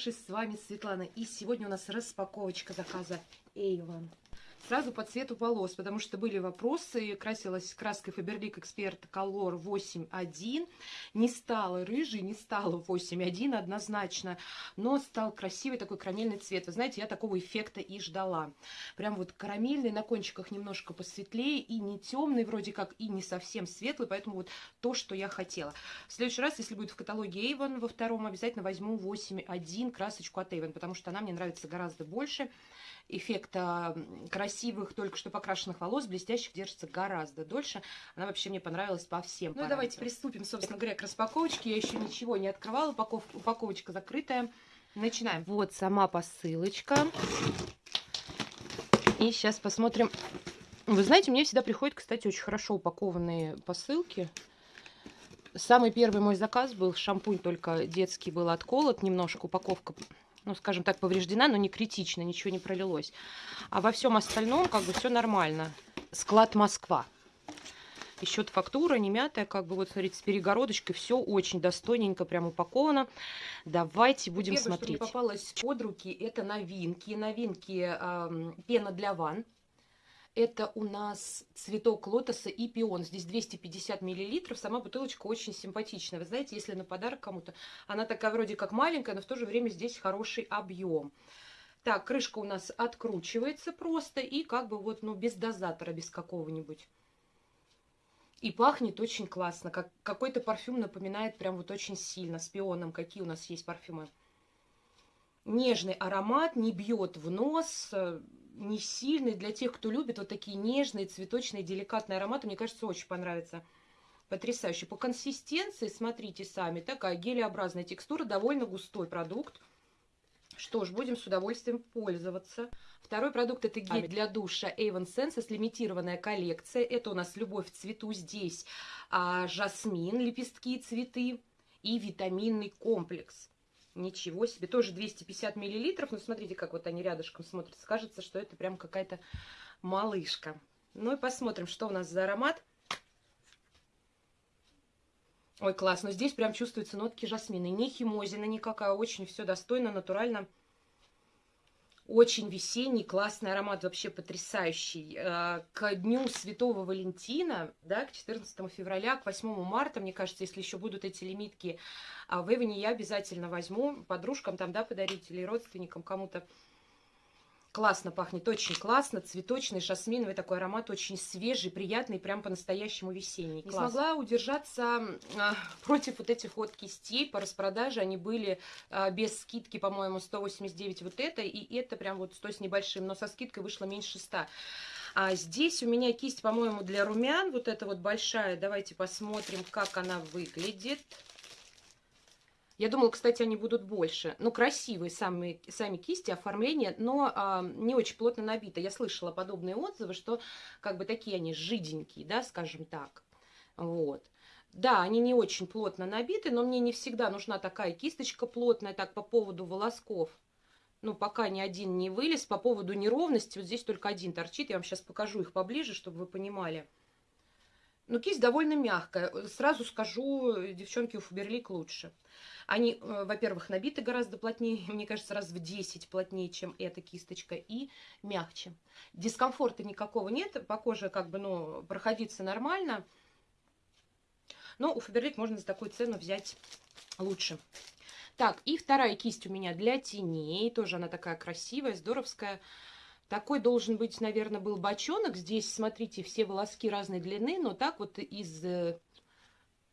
хорошие, с вами Светлана. И сегодня у нас распаковочка заказа Avon. Сразу по цвету волос, потому что были вопросы. Красилась краской Faberlic Expert Color 8.1. Не стала рыжий, не стала 8.1 однозначно, но стал красивый такой карамельный цвет. Вы знаете, я такого эффекта и ждала. Прям вот карамельный, на кончиках немножко посветлее и не темный вроде как, и не совсем светлый, поэтому вот то, что я хотела. В следующий раз, если будет в каталоге Avon во втором, обязательно возьму 8.1 красочку от Avon, потому что она мне нравится гораздо больше эффекта красивых, только что покрашенных волос, блестящих, держится гораздо дольше. Она вообще мне понравилась по всем Ну, давайте приступим, собственно говоря, к распаковочке. Я еще ничего не открывала, упаков... упаковочка закрытая. Начинаем. Вот сама посылочка. И сейчас посмотрим. Вы знаете, мне всегда приходят, кстати, очень хорошо упакованные посылки. Самый первый мой заказ был шампунь, только детский был отколот, немножко упаковка ну, скажем так, повреждена, но не критично, ничего не пролилось. А во всем остальном как бы все нормально. Склад Москва. Еще фактура не мятая, как бы вот, смотрите, с перегородочкой. Все очень достойненько, прям упаковано. Давайте будем Первое, смотреть. что мне попалось под руки, это новинки. Новинки э, пена для ванн. Это у нас цветок лотоса и пион. Здесь 250 миллилитров. Сама бутылочка очень симпатичная. Вы знаете, если на подарок кому-то, она такая вроде как маленькая, но в то же время здесь хороший объем. Так, крышка у нас откручивается просто и как бы вот, ну, без дозатора, без какого-нибудь. И пахнет очень классно. Как, какой-то парфюм напоминает прям вот очень сильно. С пионом какие у нас есть парфюмы. Нежный аромат, не бьет в нос не сильный. Для тех, кто любит вот такие нежные, цветочные, деликатные ароматы, мне кажется, очень понравится. Потрясающе. По консистенции, смотрите сами, такая гелеобразная текстура, довольно густой продукт. Что ж, будем с удовольствием пользоваться. Второй продукт это гель для душа Avon Senses, лимитированная коллекция. Это у нас любовь в цвету здесь, а, жасмин, лепестки, цветы и витаминный комплекс. Ничего себе. Тоже 250 миллилитров. Но смотрите, как вот они рядышком смотрятся. Кажется, что это прям какая-то малышка. Ну и посмотрим, что у нас за аромат. Ой, класс. Но здесь прям чувствуются нотки жасмина. Не химозина никакая. Очень все достойно, натурально. Очень весенний, классный аромат, вообще потрясающий. Э, к дню Святого Валентина, да, к 14 февраля, к 8 марта, мне кажется, если еще будут эти лимитки а в Эване, я обязательно возьму подружкам там, да, подарить или родственникам кому-то. Классно пахнет, очень классно, цветочный, жасминовый такой аромат, очень свежий, приятный, прям по-настоящему весенний. Не смогла удержаться а, против вот этих вот кистей по распродаже, они были а, без скидки, по-моему, 189 вот это, и это прям вот 100 с небольшим, но со скидкой вышло меньше 100. А здесь у меня кисть, по-моему, для румян, вот эта вот большая, давайте посмотрим, как она выглядит. Я думала, кстати, они будут больше. Ну, красивые сами, сами кисти, оформление, но а, не очень плотно набито. Я слышала подобные отзывы, что как бы такие они жиденькие, да, скажем так. Вот. Да, они не очень плотно набиты, но мне не всегда нужна такая кисточка плотная, так, по поводу волосков. Ну, пока ни один не вылез. По поводу неровности, вот здесь только один торчит. Я вам сейчас покажу их поближе, чтобы вы понимали. Но кисть довольно мягкая. Сразу скажу, девчонки, у Фаберлик лучше. Они, э, во-первых, набиты гораздо плотнее, мне кажется, раз в 10 плотнее, чем эта кисточка, и мягче. Дискомфорта никакого нет, по коже как бы, ну, проходиться нормально. Но у Фаберлик можно за такую цену взять лучше. Так, и вторая кисть у меня для теней. Тоже она такая красивая, здоровская. Такой должен быть, наверное, был бочонок. Здесь, смотрите, все волоски разной длины, но так вот из э,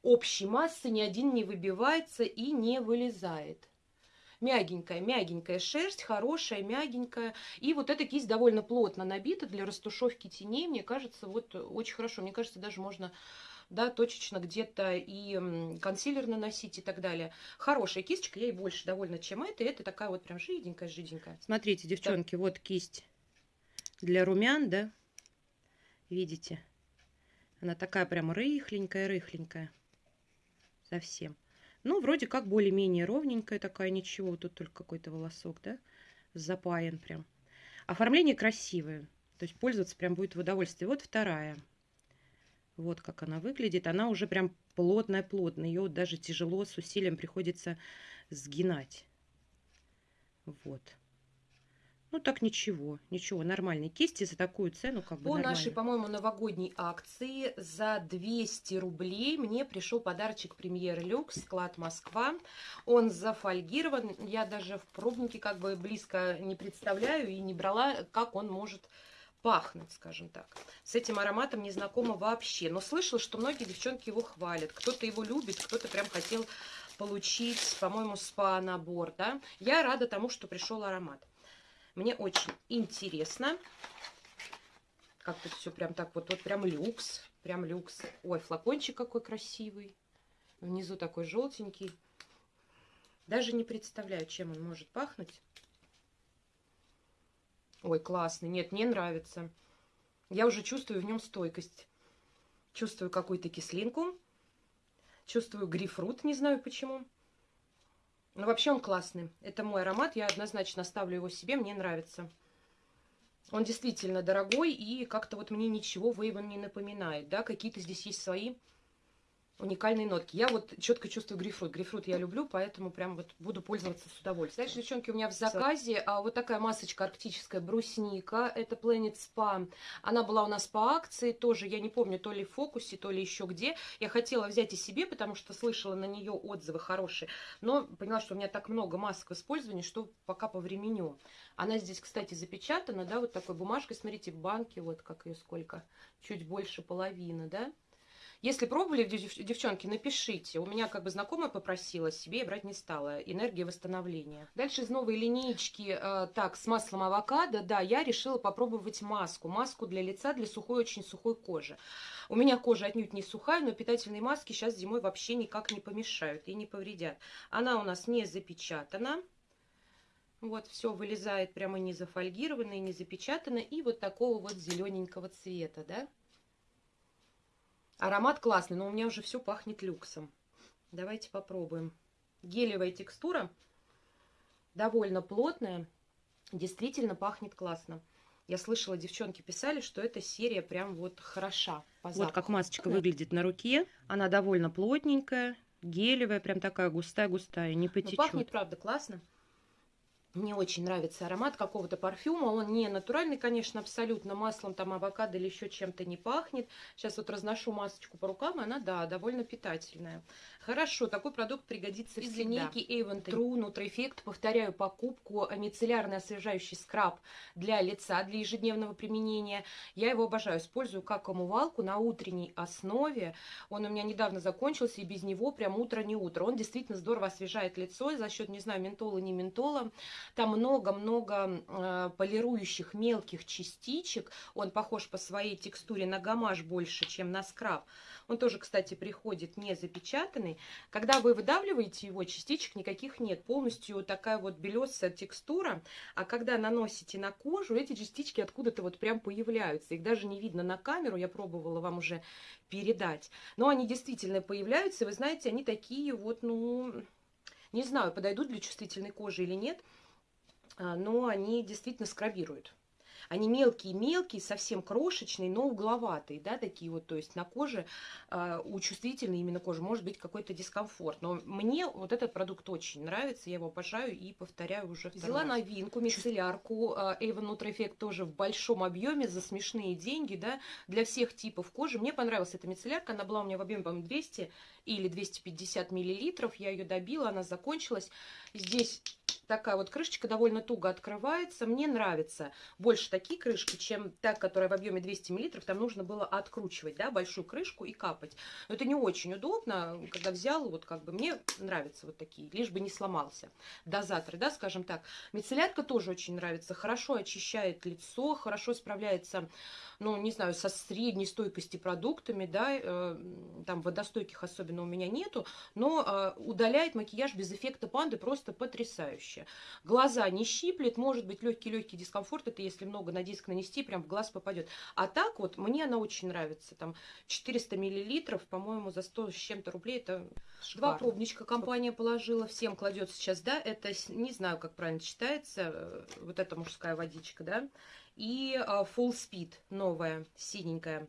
общей массы ни один не выбивается и не вылезает. Мягенькая, мягенькая шерсть, хорошая, мягенькая. И вот эта кисть довольно плотно набита для растушевки теней. Мне кажется, вот очень хорошо. Мне кажется, даже можно да, точечно где-то и консилер наносить и так далее. Хорошая кисточка, ей больше довольна, чем это. И это такая вот прям жиденькая-жиденькая. Смотрите, девчонки, так. вот кисть для румян, да, видите? Она такая прям рыхленькая-рыхленькая совсем. Ну, вроде как более-менее ровненькая такая, ничего, тут только какой-то волосок, да, запаян прям. Оформление красивое, то есть пользоваться прям будет в удовольствие. Вот вторая. Вот как она выглядит. Она уже прям плотная-плотная. Ее даже тяжело, с усилием приходится сгинать. Вот. Ну, так ничего, ничего, нормальные кисти за такую цену как бы По нормально. нашей, по-моему, новогодней акции за 200 рублей мне пришел подарочек Премьер Люкс, склад Москва. Он зафольгирован, я даже в пробнике как бы близко не представляю и не брала, как он может пахнуть, скажем так. С этим ароматом не знакома вообще, но слышала, что многие девчонки его хвалят. Кто-то его любит, кто-то прям хотел получить, по-моему, спа-набор, да. Я рада тому, что пришел аромат. Мне очень интересно. Как тут все прям так вот, вот прям люкс, прям люкс. Ой, флакончик какой красивый. Внизу такой желтенький. Даже не представляю, чем он может пахнуть. Ой, классный. Нет, мне нравится. Я уже чувствую в нем стойкость. Чувствую какую-то кислинку. Чувствую грейпфрут, не знаю почему. Ну, вообще он классный. Это мой аромат, я однозначно ставлю его себе, мне нравится. Он действительно дорогой и как-то вот мне ничего Вейвен не напоминает, да, какие-то здесь есть свои уникальные нотки. Я вот четко чувствую грейпфрут. Грейпфрут я люблю, поэтому прям вот буду пользоваться с удовольствием. Дальше, девчонки, у меня в заказе а, вот такая масочка арктическая брусника. Это Planet Spa. Она была у нас по акции тоже, я не помню, то ли в фокусе, то ли еще где. Я хотела взять и себе, потому что слышала на нее отзывы хорошие. Но поняла, что у меня так много масок в использовании, что пока по времени. Она здесь, кстати, запечатана, да, вот такой бумажкой. Смотрите, банки, вот как ее сколько. Чуть больше половины, да. Если пробовали, девчонки, напишите. У меня как бы знакомая попросила, себе брать не стала. Энергия восстановления. Дальше из новой линейки, э, так, с маслом авокадо, да, я решила попробовать маску. Маску для лица, для сухой, очень сухой кожи. У меня кожа отнюдь не сухая, но питательные маски сейчас зимой вообще никак не помешают и не повредят. Она у нас не запечатана. Вот, все вылезает прямо не зафольгировано и не запечатано. И вот такого вот зелененького цвета, да. Аромат классный, но у меня уже все пахнет люксом. Давайте попробуем. Гелевая текстура, довольно плотная, действительно пахнет классно. Я слышала, девчонки писали, что эта серия прям вот хороша по Вот как масочка выглядит на руке. Она довольно плотненькая, гелевая, прям такая густая-густая, не потечет. Но пахнет, правда, классно. Мне очень нравится аромат какого-то парфюма. Он не натуральный, конечно, абсолютно. Маслом там авокадо или еще чем-то не пахнет. Сейчас вот разношу масочку по рукам. Она, да, довольно питательная. Хорошо, такой продукт пригодится Из всегда. линейки Avon True Nutri Effect. Повторяю покупку мицеллярный освежающий скраб для лица, для ежедневного применения. Я его обожаю. Использую как омывалку на утренней основе. Он у меня недавно закончился, и без него прям утро не утро. Он действительно здорово освежает лицо за счет, не знаю, ментола, не ментола. Там много-много э, полирующих мелких частичек. Он похож по своей текстуре на гамаш больше, чем на скраб. Он тоже, кстати, приходит не запечатанный. Когда вы выдавливаете его, частичек никаких нет. Полностью такая вот белесая текстура. А когда наносите на кожу, эти частички откуда-то вот прям появляются. Их даже не видно на камеру. Я пробовала вам уже передать. Но они действительно появляются. Вы знаете, они такие вот, ну... Не знаю, подойдут для чувствительной кожи или нет. А, но они действительно скрабируют. Они мелкие-мелкие, совсем крошечные, но угловатые, да, такие вот, то есть на коже, э, у чувствительной именно кожи может быть какой-то дискомфорт. Но мне вот этот продукт очень нравится, я его обожаю и повторяю уже Взяла раз. новинку, мицеллярку, э, Avon Nutri Effect тоже в большом объеме за смешные деньги, да, для всех типов кожи. Мне понравилась эта мицеллярка, она была у меня в объеме, по 200 или 250 миллилитров, я ее добила, она закончилась. Здесь такая вот крышечка довольно туго открывается. Мне нравится больше такие крышки, чем та, которая в объеме 200 мл. Там нужно было откручивать, да, большую крышку и капать. Но это не очень удобно, когда взял, вот как бы мне нравятся вот такие, лишь бы не сломался дозатор, да, скажем так. Мицеллярка тоже очень нравится, хорошо очищает лицо, хорошо справляется ну, не знаю, со средней стойкости продуктами, да, э, там водостойких особенно у меня нету, но э, удаляет макияж без эффекта панды просто потрясающе. Глаза не щиплет, может быть легкий-легкий дискомфорт, это если много на диск нанести, прям в глаз попадет. А так вот, мне она очень нравится, там 400 миллилитров, по-моему, за 100 с чем-то рублей, это Шикарно. Два пробничка компания положила, всем кладет сейчас, да, это, не знаю, как правильно читается, э, вот эта мужская водичка, да, и а, Full Speed новая, синенькая.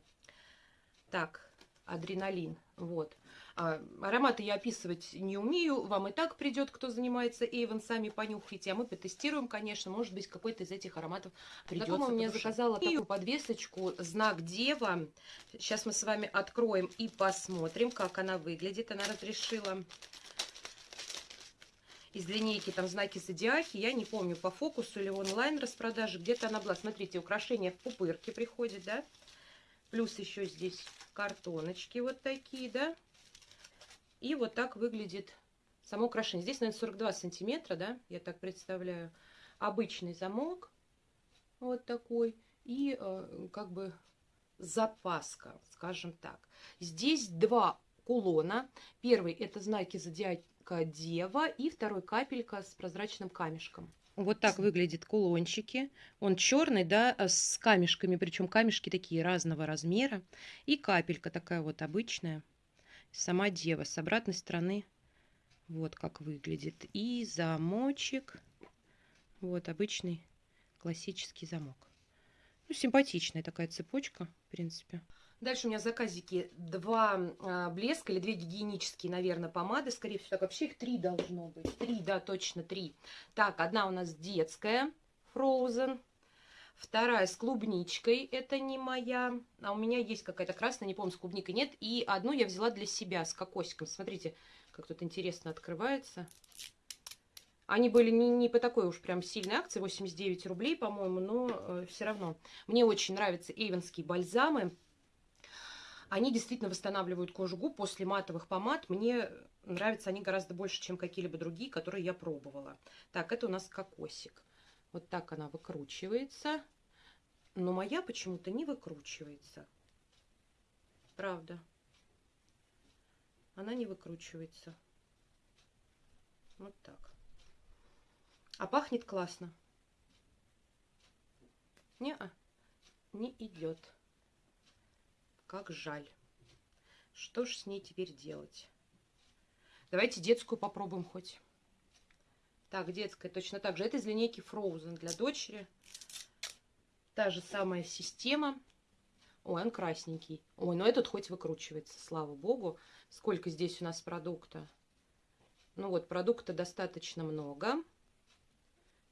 Так, адреналин, вот. А, ароматы я описывать не умею, вам и так придет, кто занимается Эйвен, сами понюхайте, а мы потестируем, конечно, может быть, какой-то из этих ароматов придется. Знакомая мне заказала такую подвесочку «Знак Дева». Сейчас мы с вами откроем и посмотрим, как она выглядит. Она разрешила из линейки там знаки зодиаки. Я не помню, по фокусу или онлайн распродаже. Где-то она была. Смотрите, украшения в пупырке приходят, да? Плюс еще здесь картоночки вот такие, да? И вот так выглядит само украшение. Здесь, наверное, 42 сантиметра, да, я так представляю. Обычный замок, вот такой. И э, как бы запаска, скажем так. Здесь два кулона. Первый это знаки зодиака Дева и второй капелька с прозрачным камешком. Вот так выглядят кулончики. Он черный, да, с камешками, причем камешки такие разного размера. И капелька такая вот обычная сама дева. С обратной стороны вот как выглядит. И замочек. Вот обычный классический замок. Ну, симпатичная такая цепочка, в принципе. Дальше у меня заказики два а, блеска или две гигиенические, наверное, помады, скорее всего. Так, вообще их три должно быть. Три, да, точно три. Так, одна у нас детская, Frozen. Вторая с клубничкой, это не моя. А у меня есть какая-то красная, не помню, с клубникой нет. И одну я взяла для себя с кокосиком. Смотрите, как тут интересно открывается. Они были не, не по такой уж прям сильной акции, 89 рублей, по-моему, но э, все равно. Мне очень нравятся эйвенские бальзамы. Они действительно восстанавливают кожу губ после матовых помад. Мне нравятся они гораздо больше, чем какие-либо другие, которые я пробовала. Так, это у нас кокосик. Вот так она выкручивается. Но моя почему-то не выкручивается. Правда. Она не выкручивается. Вот так. А пахнет классно. Не, -а, не идет. Как жаль. Что ж с ней теперь делать? Давайте детскую попробуем хоть. Так, детская точно так же. Это из линейки Frozen для дочери. Та же самая система. Ой, он красненький. Ой, но этот хоть выкручивается, слава богу. Сколько здесь у нас продукта? Ну вот, продукта достаточно много.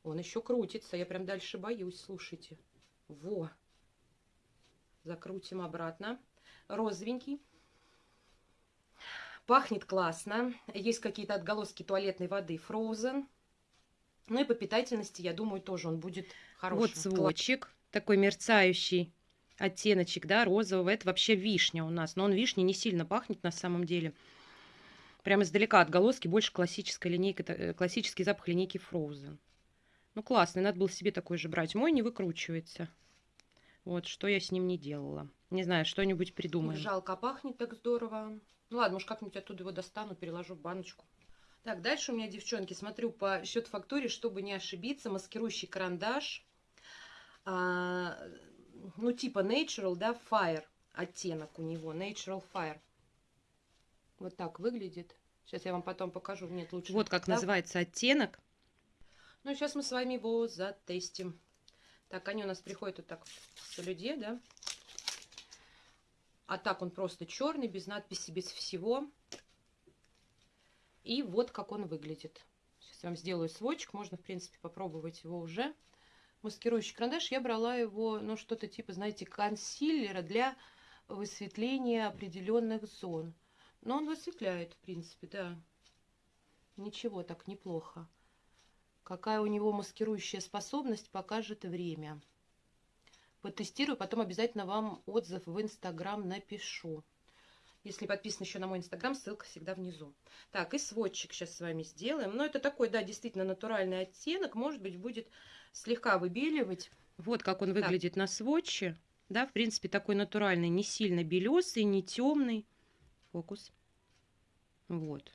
Он еще крутится. Я прям дальше боюсь, слушайте. Во! Закрутим обратно. Розовенький. Пахнет классно. Есть какие-то отголоски туалетной воды Frozen. Ну и по питательности, я думаю, тоже он будет хороший. Вот сводчик, такой мерцающий оттеночек, да, розового. Это вообще вишня у нас. Но он вишни не сильно пахнет на самом деле. Прямо издалека отголоски, больше классическая линейка, э, классический запах линейки Frozen. Ну, классный, надо было себе такой же брать. Мой не выкручивается. Вот, что я с ним не делала. Не знаю, что-нибудь придумаем. Жалко, а пахнет так здорово. Ну ладно, может как-нибудь оттуда его достану, переложу в баночку. Так, дальше у меня, девчонки, смотрю по счет-фактуре, чтобы не ошибиться, маскирующий карандаш, а, ну, типа Natural, да, Fire, оттенок у него, Natural Fire. Вот так выглядит. Сейчас я вам потом покажу, нет, лучше. Вот как да? называется оттенок. Ну, сейчас мы с вами его затестим. Так, они у нас приходят вот так в солюде, да. А так он просто черный, без надписи, без всего. И вот как он выглядит. Сейчас я вам сделаю сводчик. Можно, в принципе, попробовать его уже. Маскирующий карандаш. Я брала его, ну, что-то типа, знаете, консилера для высветления определенных зон. Но он высветляет, в принципе, да. Ничего, так неплохо. Какая у него маскирующая способность, покажет время. Потестирую, потом обязательно вам отзыв в Инстаграм напишу. Если подписан еще на мой инстаграм, ссылка всегда внизу. Так, и сводчик сейчас с вами сделаем. Но это такой, да, действительно натуральный оттенок. Может быть, будет слегка выбеливать. Вот как он выглядит так. на сводче. Да, в принципе, такой натуральный, не сильно белесый, не темный. Фокус. Вот.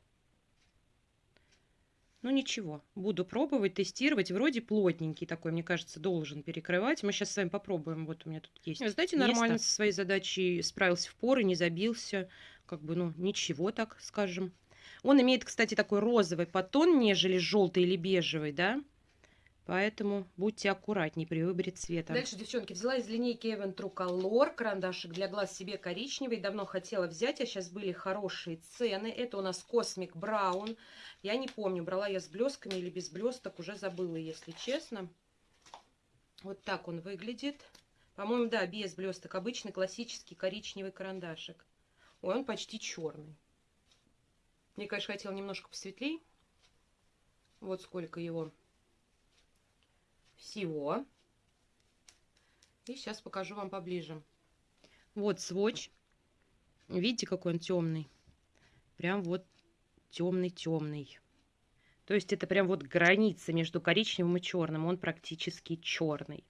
Ну ничего, буду пробовать, тестировать. Вроде плотненький такой, мне кажется, должен перекрывать. Мы сейчас с вами попробуем. Вот у меня тут есть. Вы знаете, нормально со своей задачей справился в поры, не забился. Как бы, ну, ничего так, скажем. Он имеет, кстати, такой розовый подтон, нежели желтый или бежевый, да? Поэтому будьте аккуратнее при выборе цвета. Дальше, девчонки, взяла из линейки Evan True Color карандашик для глаз себе коричневый. Давно хотела взять, а сейчас были хорошие цены. Это у нас Cosmic Brown. Я не помню, брала я с блесками или без блесток, уже забыла, если честно. Вот так он выглядит. По-моему, да, без блесток. Обычный классический коричневый карандашик. Ой, он почти черный. Мне, конечно, хотел немножко посветлее. Вот сколько его всего. И сейчас покажу вам поближе. Вот сводч. Видите, какой он темный? Прям вот темный-темный. То есть это прям вот граница между коричневым и черным. Он практически черный.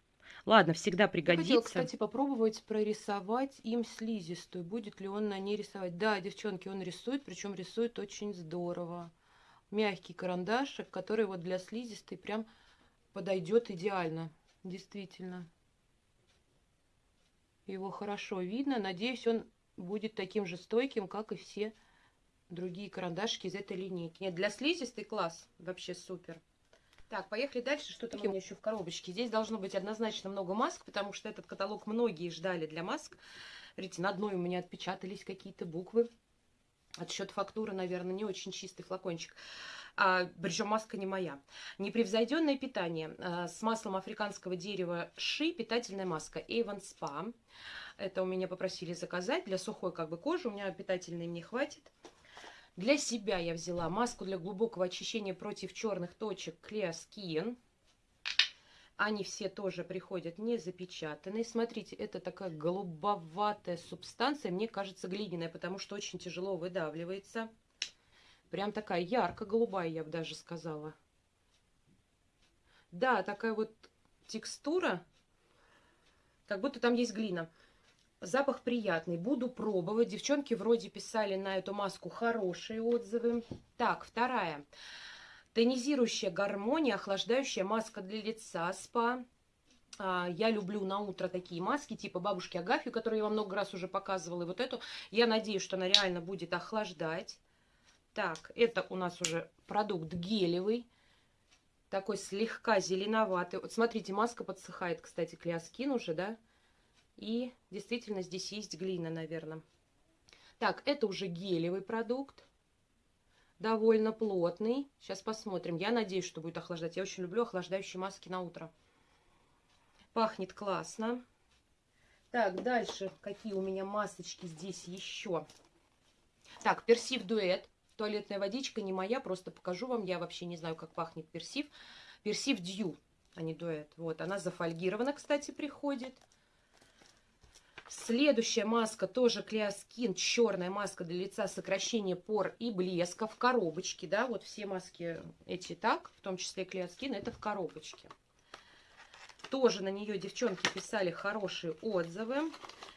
Ладно, всегда пригодится. Я хотела, кстати, попробовать прорисовать им слизистую. Будет ли он на ней рисовать? Да, девчонки, он рисует, причем рисует очень здорово. Мягкий карандашик, который вот для слизистой прям подойдет идеально. Действительно. Его хорошо видно. Надеюсь, он будет таким же стойким, как и все другие карандашики из этой линейки. Нет, для слизистой класс. Вообще супер. Так, поехали дальше. Что там у меня еще в коробочке? Здесь должно быть однозначно много масок, потому что этот каталог многие ждали для масок. Видите, на одной у меня отпечатались какие-то буквы. Отсчет фактуры, наверное, не очень чистый флакончик. А, причем маска не моя. Непревзойденное питание а, с маслом африканского дерева ши, питательная маска Avon Spa. Это у меня попросили заказать для сухой как бы кожи, у меня питательной не хватит. Для себя я взяла маску для глубокого очищения против черных точек Clear Skin. Они все тоже приходят не запечатанные. Смотрите, это такая голубоватая субстанция, мне кажется глиняная, потому что очень тяжело выдавливается. Прям такая ярко-голубая, я бы даже сказала. Да, такая вот текстура, как будто там есть глина. Запах приятный. Буду пробовать. Девчонки вроде писали на эту маску хорошие отзывы. Так, вторая. Тонизирующая гармония, охлаждающая маска для лица СПА. А, я люблю на утро такие маски, типа бабушки Агафью, которую я вам много раз уже показывала. И вот эту, я надеюсь, что она реально будет охлаждать. Так, это у нас уже продукт гелевый. Такой слегка зеленоватый. Вот смотрите, маска подсыхает, кстати, клеоскин уже, да? И действительно здесь есть глина, наверное. Так, это уже гелевый продукт. Довольно плотный. Сейчас посмотрим. Я надеюсь, что будет охлаждать. Я очень люблю охлаждающие маски на утро. Пахнет классно. Так, дальше какие у меня масочки здесь еще. Так, персив дуэт. Туалетная водичка не моя, просто покажу вам. Я вообще не знаю, как пахнет персив. Персив дью, а не дуэт. Вот, она зафольгирована, кстати, приходит. Следующая маска тоже Клеоскин, черная маска для лица, сокращение пор и блеска в коробочке, да, вот все маски эти так, в том числе Клеоскин, это в коробочке. Тоже на нее девчонки писали хорошие отзывы.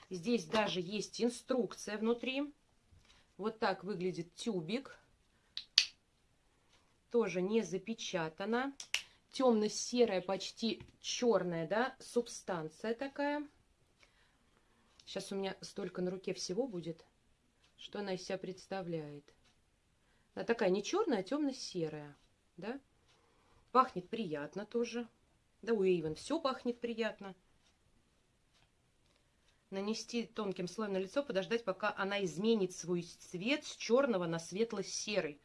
Здесь даже есть инструкция внутри. Вот так выглядит тюбик. Тоже не запечатано. Темно-серая, почти черная, да, субстанция такая. Сейчас у меня столько на руке всего будет, что она из себя представляет. Она такая не черная, а темно-серая, да. Пахнет приятно тоже. Да, у Эйвен все пахнет приятно. Нанести тонким слоем на лицо, подождать, пока она изменит свой цвет с черного на светло-серый.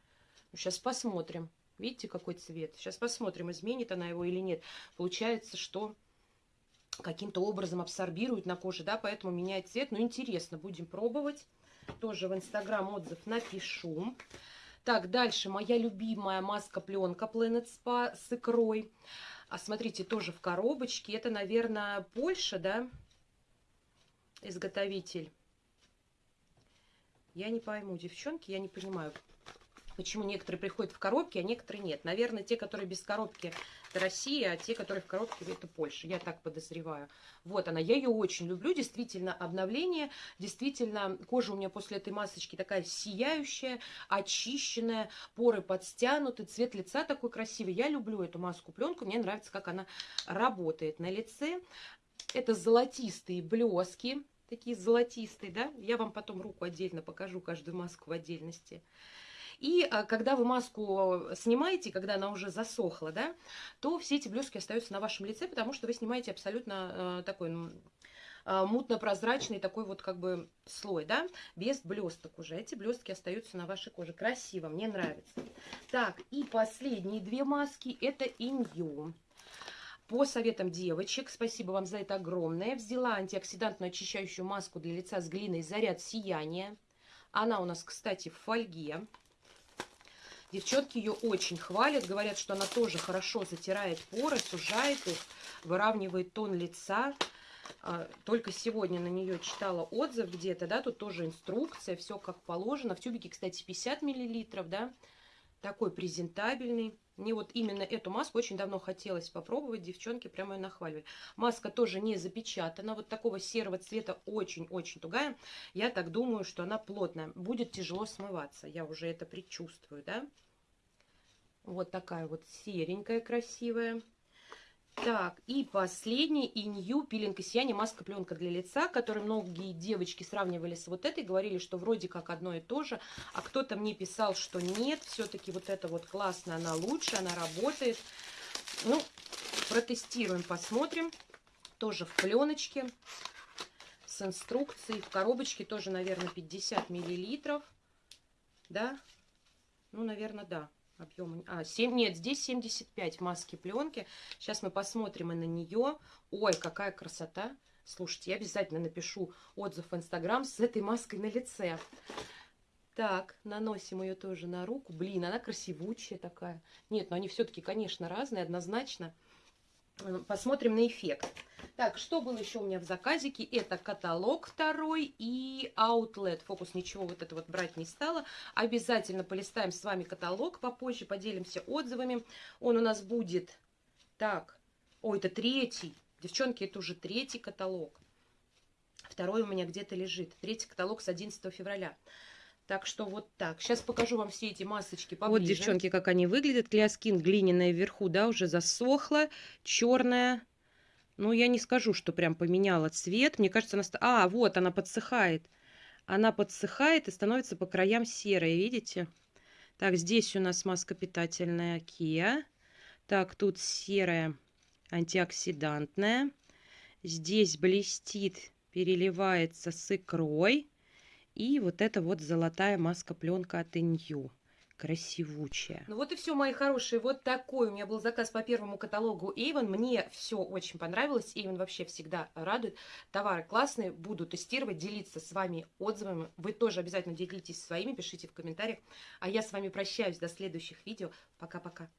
Ну, сейчас посмотрим. Видите, какой цвет? Сейчас посмотрим, изменит она его или нет. Получается, что каким-то образом абсорбирует на коже, да, поэтому меняет цвет. Ну, интересно, будем пробовать. Тоже в Инстаграм отзыв напишу. Так, дальше моя любимая маска-пленка Planet Spa с икрой. А смотрите, тоже в коробочке. Это, наверное, Польша, да, изготовитель. Я не пойму, девчонки, я не понимаю почему некоторые приходят в коробке, а некоторые нет. Наверное, те, которые без коробки, это Россия, а те, которые в коробке, это Польша. Я так подозреваю. Вот она. Я ее очень люблю. Действительно, обновление. Действительно, кожа у меня после этой масочки такая сияющая, очищенная, поры подстянуты, цвет лица такой красивый. Я люблю эту маску-пленку. Мне нравится, как она работает на лице. Это золотистые блески такие золотистые, да? Я вам потом руку отдельно покажу, каждую маску в отдельности. И а, когда вы маску снимаете, когда она уже засохла, да, то все эти блестки остаются на вашем лице, потому что вы снимаете абсолютно э, такой а, мутно-прозрачный такой вот как бы слой, да, без блесток уже. Эти блестки остаются на вашей коже. Красиво, мне нравится. Так, и последние две маски, это Инью. По советам девочек, спасибо вам за это огромное, взяла антиоксидантную очищающую маску для лица с глиной «Заряд сияния». Она у нас, кстати, в фольге. Девчонки ее очень хвалят, говорят, что она тоже хорошо затирает поры, сужает их, выравнивает тон лица. А, только сегодня на нее читала отзыв где-то, да, тут тоже инструкция, все как положено. В тюбике, кстати, 50 миллилитров, да, такой презентабельный. Мне вот именно эту маску очень давно хотелось попробовать, девчонки прямо ее нахваливали. Маска тоже не запечатана, вот такого серого цвета очень-очень тугая. Я так думаю, что она плотная, будет тяжело смываться, я уже это предчувствую, да. Вот такая вот серенькая, красивая. Так, и последний Инью пилинг и сияние, маска пленка для лица, который многие девочки сравнивали с вот этой, говорили, что вроде как одно и то же, а кто-то мне писал, что нет, все-таки вот это вот классно, она лучше, она работает. Ну, протестируем, посмотрим. Тоже в пленочке с инструкцией, в коробочке тоже, наверное, 50 миллилитров, да? Ну, наверное, да объем. А, 7, нет, здесь 75 маски пленки. Сейчас мы посмотрим и на нее. Ой, какая красота. Слушайте, я обязательно напишу отзыв в Инстаграм с этой маской на лице. Так, наносим ее тоже на руку. Блин, она красивучая такая. Нет, но они все-таки, конечно, разные, однозначно. Посмотрим на эффект. Так, что было еще у меня в заказике? Это каталог второй и Outlet. Фокус ничего вот это вот брать не стала. Обязательно полистаем с вами каталог попозже, поделимся отзывами. Он у нас будет... Так, ой, это третий. Девчонки, это уже третий каталог. Второй у меня где-то лежит. Третий каталог с 11 февраля. Так что вот так. Сейчас покажу вам все эти масочки поближе. Вот, девчонки, как они выглядят. Клеоскин глиняная вверху, да, уже засохла. Черная ну, я не скажу, что прям поменяла цвет. Мне кажется, она... А, вот, она подсыхает. Она подсыхает и становится по краям серой, видите? Так, здесь у нас маска питательная Kia. Так, тут серая антиоксидантная. Здесь блестит, переливается с икрой. И вот это вот золотая маска-пленка от Inyu красивучая. Ну вот и все, мои хорошие. Вот такой у меня был заказ по первому каталогу Avon. Мне все очень понравилось. Avon вообще всегда радует. Товары классные. Буду тестировать, делиться с вами отзывами. Вы тоже обязательно делитесь своими, пишите в комментариях. А я с вами прощаюсь до следующих видео. Пока-пока.